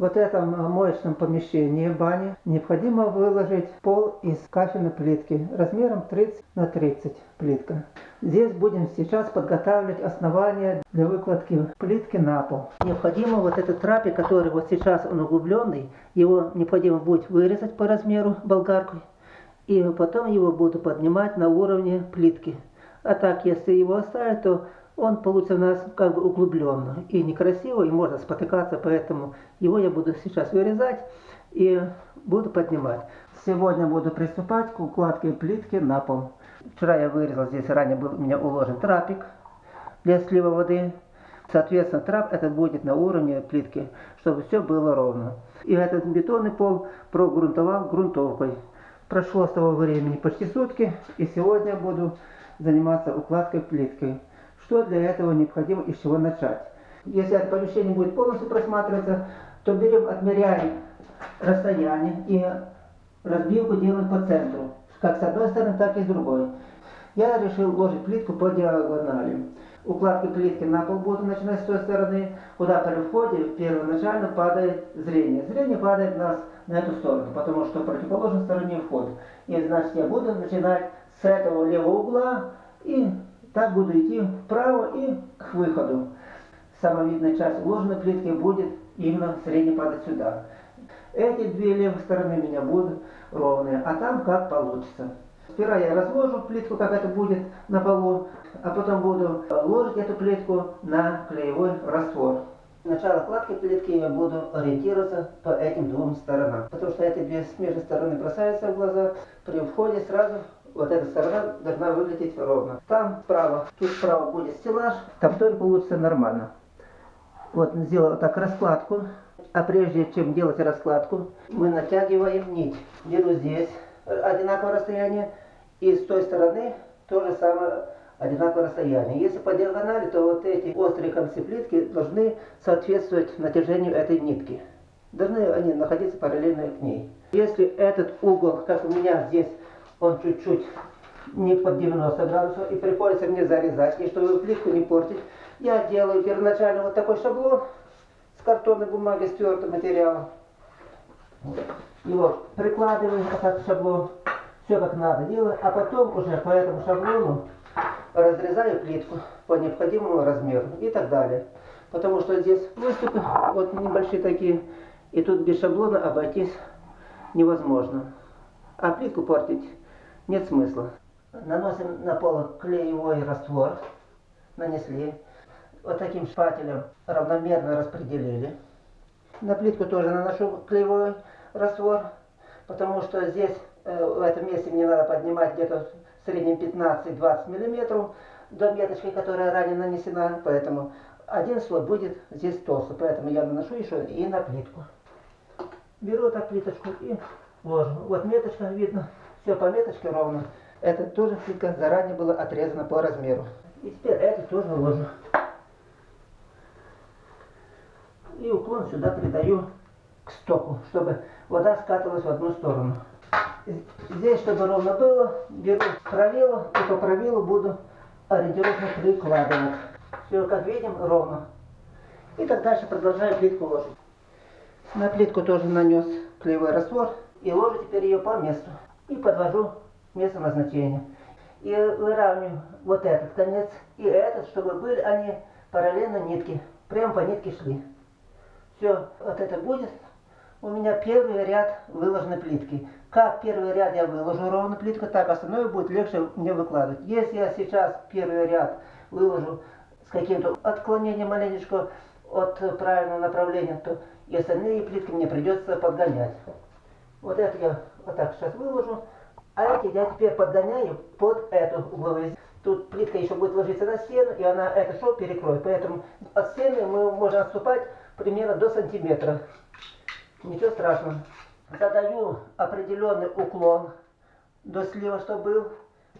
вот этом моечном помещении бани необходимо выложить пол из кафельной плитки размером 30 на 30 плитка. Здесь будем сейчас подготавливать основание для выкладки плитки на пол. Необходимо вот этот трапик, который вот сейчас он углубленный, его необходимо будет вырезать по размеру болгаркой. И потом его буду поднимать на уровне плитки. А так, если его оставить, то он получится у нас как бы углубленно и некрасиво, и можно спотыкаться, поэтому его я буду сейчас вырезать и буду поднимать. Сегодня буду приступать к укладке плитки на пол. Вчера я вырезал, здесь ранее был у меня уложен трапик для слива воды. Соответственно, трап это будет на уровне плитки, чтобы все было ровно. И этот бетонный пол прогрунтовал грунтовкой. Прошло с того времени почти сутки, и сегодня буду заниматься укладкой плиткой. Что для этого необходимо и с чего начать? Если это помещение будет полностью просматриваться, то берем, отмеряем расстояние и разбивку делаем по центру. Как с одной стороны, так и с другой. Я решил ложить плитку по диагонали. Укладки плитки на пол буду начинать с той стороны, куда при входе первоначально падает зрение. Зрение падает нас на эту сторону, потому что противоположной стороне вход. И значит я буду начинать с этого левого угла и так буду идти вправо и к выходу. Самая видная часть уложенной плитки будет именно средне падать сюда. Эти две левые стороны у меня будут ровные, а там как получится. Сперва я разложу плитку, как это будет на полу, а потом буду ложить эту плитку на клеевой раствор. Начало кладки плитки я буду ориентироваться по этим двум сторонам, потому что эти две смежные стороны бросаются в глаза. При входе сразу вот эта сторона должна выглядеть ровно. Там справа, тут справа будет стеллаж, там тоже получится нормально. Вот сделал так раскладку. А прежде чем делать раскладку, мы натягиваем нить. Беру здесь одинаковое расстояние, и с той стороны то же самое одинаковое расстояние. Если по диагонали, то вот эти острые концы плитки должны соответствовать натяжению этой нитки. Должны они находиться параллельно к ней. Если этот угол, как у меня здесь он чуть-чуть не под 90 градусов, и приходится мне зарезать, и чтобы плитку не портить, я делаю первоначально вот такой шаблон с картонной бумаги, с твердым материалом. Его прикладываю, так шаблон, все как надо делаю, а потом уже по этому шаблону разрезаю плитку по необходимому размеру и так далее. Потому что здесь выступы вот небольшие такие, и тут без шаблона обойтись невозможно. А плитку портить нет смысла. Наносим на пол клеевой раствор, нанесли. Вот таким шпателем равномерно распределили. На плитку тоже наношу клеевой раствор, потому что здесь, э, в этом месте мне надо поднимать где-то в среднем 15-20 миллиметров до меточки, которая ранее нанесена, поэтому один слой будет здесь толстый, поэтому я наношу еще и на плитку. Беру так плиточку и ложу. Вот меточка видно. Все по меточке ровно. Это тоже плитка заранее была отрезана по размеру. И теперь это тоже ложу. И уклон сюда придаю к стоку, чтобы вода скатывалась в одну сторону. Здесь, чтобы ровно было, беру правило и по правилу буду ориентировочно прикладывать. Все, как видим, ровно. И так дальше продолжаю плитку ложить. На плитку тоже нанес клеевой раствор и ложу теперь ее по месту и подвожу место назначения. И выравниваю вот этот конец и этот, чтобы были они параллельно нитки. Прямо по нитке шли. Все, вот это будет у меня первый ряд выложенной плитки. Как первый ряд я выложу ровно плитку, так остальное будет легче мне выкладывать. Если я сейчас первый ряд выложу с каким-то отклонением маленечко от правильного направления, то и остальные плитки мне придется подгонять. Вот это я вот так сейчас выложу. А эти я теперь подгоняю под эту угловую. Тут плитка еще будет ложиться на стену, и она это шов перекроет. Поэтому от стены мы можем отступать примерно до сантиметра. Ничего страшного. Задаю определенный уклон до слива, что был.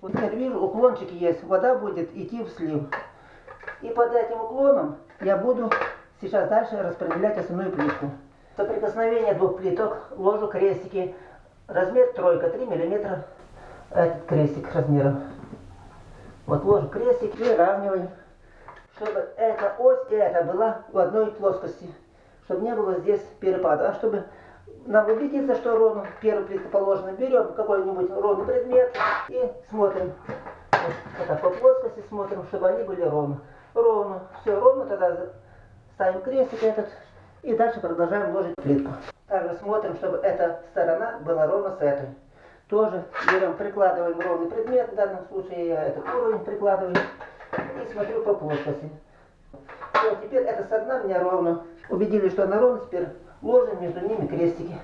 Вот теперь вижу, уклончик есть, вода будет идти в слив. И под этим уклоном я буду сейчас дальше распределять основную плитку. Соприкосновение двух плиток ложу крестики Размер тройка, 3 миллиметра. Этот крестик размером. Вот ложу крестик и равниваю, чтобы эта ось и эта была в одной плоскости. чтобы не было здесь перепада. А чтобы нам убедиться, что ровно первая плитка положена, берем какой-нибудь ровный предмет и смотрим. Вот так по плоскости смотрим, чтобы они были ровно. Ровно. Все ровно, тогда ставим крестик этот и дальше продолжаем ложить плитку. Также смотрим, чтобы эта сторона была ровно с этой. Тоже берем, прикладываем ровный предмет, в данном случае я этот уровень прикладываю и смотрю по плоскости. Все, теперь эта сторона у меня ровно. Убедились, что она ровно, теперь ложим между ними крестики.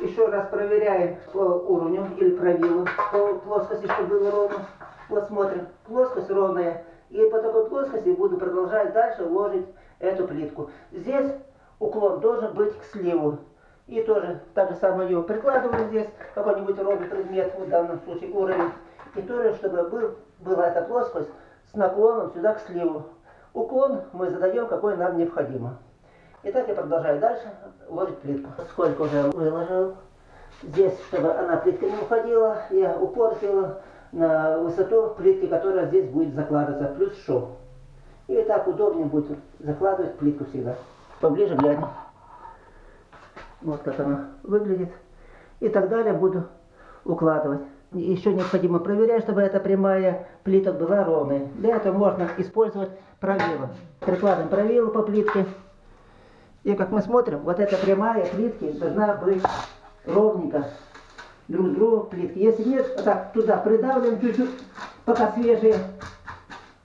Еще раз проверяем по уровню или правилу, по плоскости, чтобы было ровно. Вот смотрим, плоскость ровная. И по такой плоскости буду продолжать дальше ложить эту плитку. Здесь уклон должен быть к сливу. И тоже так же самое ее прикладываю здесь, какой-нибудь ровный предмет, в данном случае уровень. И тоже, чтобы был, была эта плоскость с наклоном сюда к сливу. Уклон мы задаем, какой нам необходимо. И так я продолжаю дальше ложить плитку. Сколько уже выложил. Здесь, чтобы она плитка не уходила, я упор сделал на высоту плитки, которая здесь будет закладываться, плюс шов. И так удобнее будет закладывать плитку всегда. Поближе глянь. Вот как она выглядит. И так далее буду укладывать. Еще необходимо проверять, чтобы эта прямая плитка была ровной. Для этого можно использовать правило. Прикладываем правило по плитке. И как мы смотрим, вот эта прямая плитки должна быть ровненько друг другу плитки. Если нет, вот так туда придавливаем чуть-чуть, пока свежие,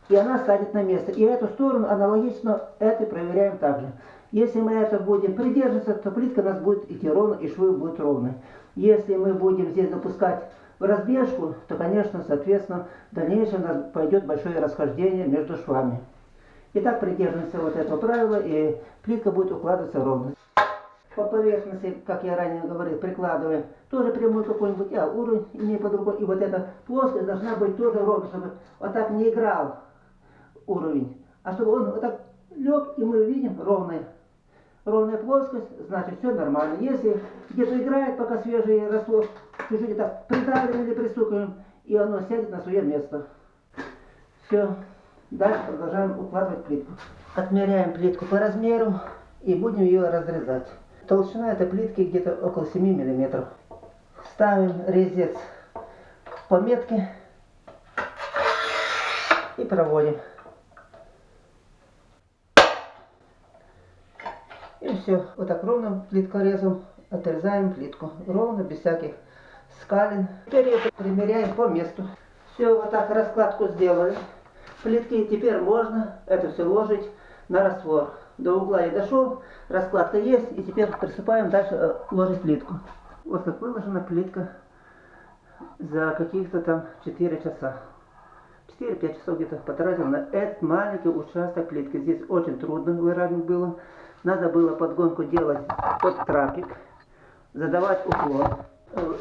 и она станет на место. И эту сторону аналогично это проверяем также. Если мы это будем придерживаться, то плитка у нас будет идти ровно, и швы будут ровные. Если мы будем здесь допускать в разбежку, то, конечно, соответственно, в дальнейшем у нас пойдет большое расхождение между швами. Итак, придерживаемся вот этого правила, и плитка будет укладываться ровно. По поверхности, как я ранее говорил, прикладываем тоже прямой какой-нибудь, а уровень имею под рукой. И вот эта плоскость должна быть тоже ровно, чтобы вот так не играл уровень. А чтобы он вот так лег, и мы видим ровный ровная плоскость, значит все нормально. Если где-то играет, пока свежий раствор, чуть-чуть так придавливаем или пристукиваем, и оно сядет на свое место. Все. Дальше продолжаем укладывать плитку. Отмеряем плитку по размеру и будем ее разрезать. Толщина этой плитки где-то около 7 мм. Ставим резец по метке и проводим. Все, вот так ровно плиткорезом отрезаем плитку. Ровно, без всяких скалин. Теперь это примеряем по месту. Все, вот так раскладку сделали. Плитки теперь можно это все ложить на раствор. До угла я дошел, раскладка есть, и теперь приступаем дальше э, ложить плитку. Вот как выложена плитка за каких-то там 4 часа. 4-5 часов где-то потратил на этот маленький участок плитки. Здесь очень трудно выравнивать было. Надо было подгонку делать под трапик, задавать уклон,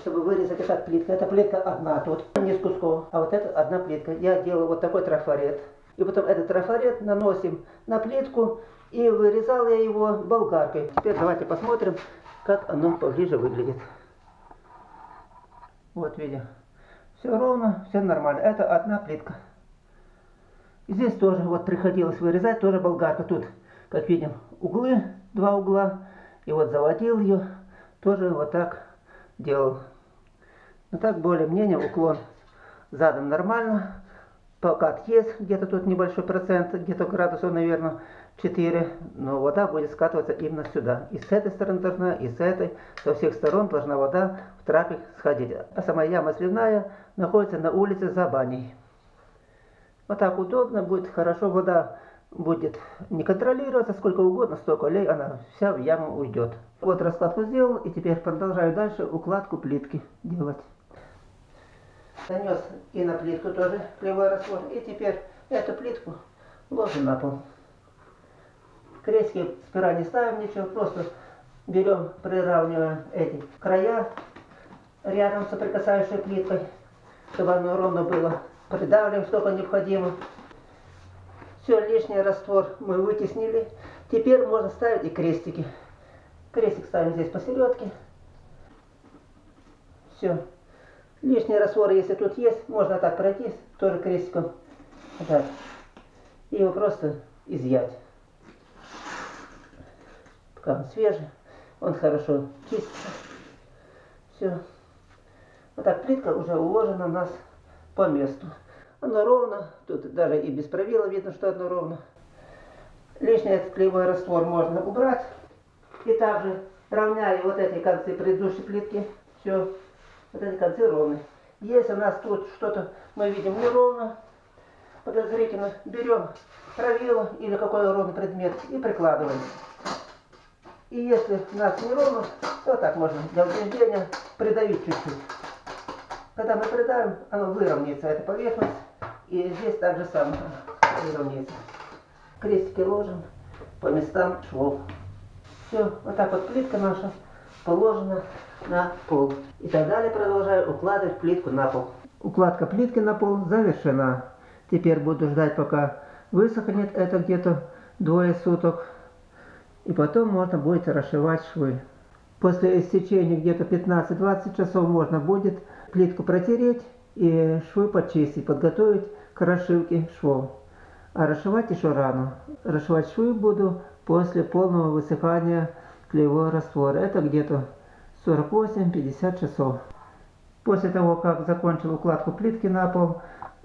чтобы вырезать эта плитка. Эта плитка одна тут, не с кусков, а вот это одна плитка. Я делаю вот такой трафарет. И потом этот трафарет наносим на плитку, и вырезал я его болгаркой. Теперь давайте посмотрим, как оно поближе выглядит. Вот видим. Все ровно, все нормально. Это одна плитка. Здесь тоже вот приходилось вырезать, тоже болгарка. Тут как видим, углы, два угла. И вот заводил ее, тоже вот так делал. Но так более-менее уклон задан нормально. Покат есть, где-то тут небольшой процент, где-то градусов, наверное, 4. Но вода будет скатываться именно сюда. И с этой стороны должна, и с этой. Со всех сторон должна вода в трапик сходить. А сама яма сливная находится на улице за баней. Вот так удобно будет, хорошо вода будет не контролироваться сколько угодно, столько лей, она вся в яму уйдет. Вот раскладку сделал, и теперь продолжаю дальше укладку плитки делать. Нанес и на плитку тоже кривой раствор, и теперь эту плитку ложим на пол. Крестики спира не ставим ничего, просто берем, приравниваем эти края рядом соприкасающей плиткой, чтобы оно ровно было. Придавливаем столько необходимо. Все, лишний раствор мы вытеснили. Теперь можно ставить и крестики. Крестик ставим здесь посередке. Все. Лишний раствор, если тут есть, можно так пройтись, тоже крестиком. Так. И его просто изъять. пока он свежий, он хорошо чистится. Все. Вот так плитка уже уложена у нас по месту. Оно ровно, тут даже и без правила видно, что оно ровно. Лишний этот клеевой раствор можно убрать. И также равняю вот эти концы предыдущей плитки. Все, вот эти концы ровные. Если у нас тут что-то мы видим неровно, подозрительно, берем правило или какой ровный предмет и прикладываем. И если у нас неровно, то так можно для убеждения придавить чуть-чуть. Когда мы придавим, оно выровняется, эта поверхность. И здесь так же самое выровняется. Крестики ложим по местам швов. Все, вот так вот плитка наша положена на пол. И так далее продолжаю укладывать плитку на пол. Укладка плитки на пол завершена. Теперь буду ждать, пока высохнет это где-то двое суток. И потом можно будет расшивать швы. После истечения где-то 15-20 часов можно будет плитку протереть и швы почистить, подготовить к расшивке швов. А расшивать еще рано. Расшивать швы буду после полного высыхания клеевого раствора. Это где-то 48-50 часов. После того, как закончил укладку плитки на пол,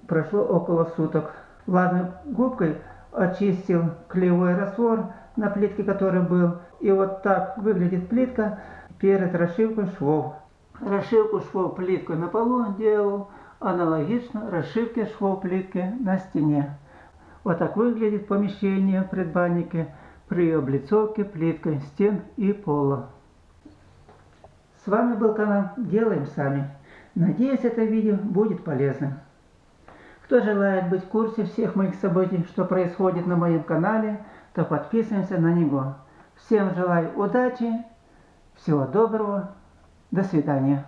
прошло около суток. Влажной губкой очистил клеевой раствор на плитке, который был. И вот так выглядит плитка перед расшивкой швов. Расшивку швов плиткой на полу делал аналогично расшивке швов плитки на стене. Вот так выглядит помещение предбаннике при облицовке плиткой стен и пола. С вами был канал Делаем Сами. Надеюсь, это видео будет полезным. Кто желает быть в курсе всех моих событий, что происходит на моем канале, то подписываемся на него. Всем желаю удачи, всего доброго, до свидания.